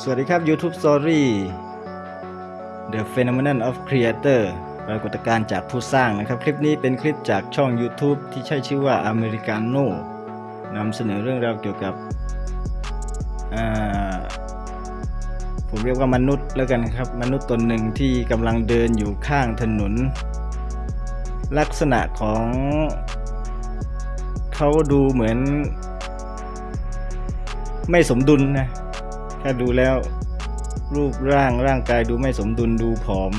สวัสดีครับ YouTube Story The Phenomenon of Creator ปรากฏการณ์จากผู้สร้างนะครับ คลิปนี้เป็นคลิปจากช่อง YouTube ที่ใช้ชื่อว่า Americano นำเสนอเรื่องราวเกี่ยวกับ ผมเรียกว่ามนุษย์แล้วกันครับ มนุษย์ตนหนึ่งที่กำลังเดินอยู่ข้างถนน ลักษณะของ เขาดูเหมือน ไม่สมดุลนะ ถ้าดูแล้วรูปร่างร่างกายดูไม่สมดุลดูผอม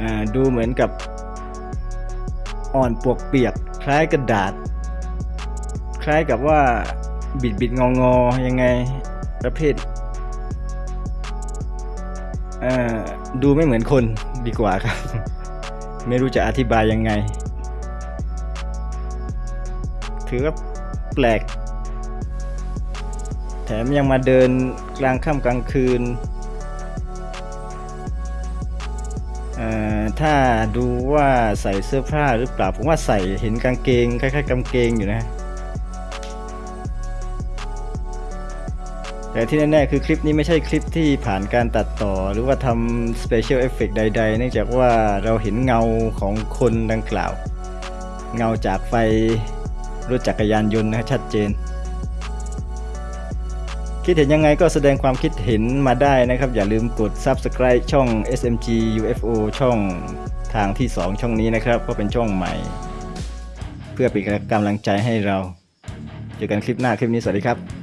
อ่าดูเหมือนกับอ่อนปวกเปียก คล้ายกระดาษ คล้ายกับว่าบิดบิดงองอๆยังไงประเภทอ่าดูไม่เหมือนคนดีกว่าครับ ไม่รู้จะอธิบายยังไง ถือว่าแปลก แถมยังมาเดินกลางค่ำกลางคืนเอ่อถ้าดูว่าใส่เสื้อผ้าหรือเปล่า ผมว่าใส่เห็นกางเกงคล้ายๆกางเกงอยู่นะ แต่ที่แน่ๆคือคลิปนี้ไม่ใช่คลิปที่ผ่านการตัดต่อ หรือว่าทำ Special Effect ใดๆ เนื่องจากว่าเราเห็นเงาของคนดังกล่าว เงาจากไฟรถจักรยานยนต์นะชัดเจน คิดเห็นยังไงก็แสดงความคิดเห็นมาได้นะครับ อย่าลืมกด Subscribe ช่อง SMG UFO ช่องทางที่ 2 ช่องนี้นะครับ ก็เป็นช่องใหม่ เพื่อเป็นกำลังใจให้เรา เจอกันคลิปหน้าคลิปนี้สวัสดีครับ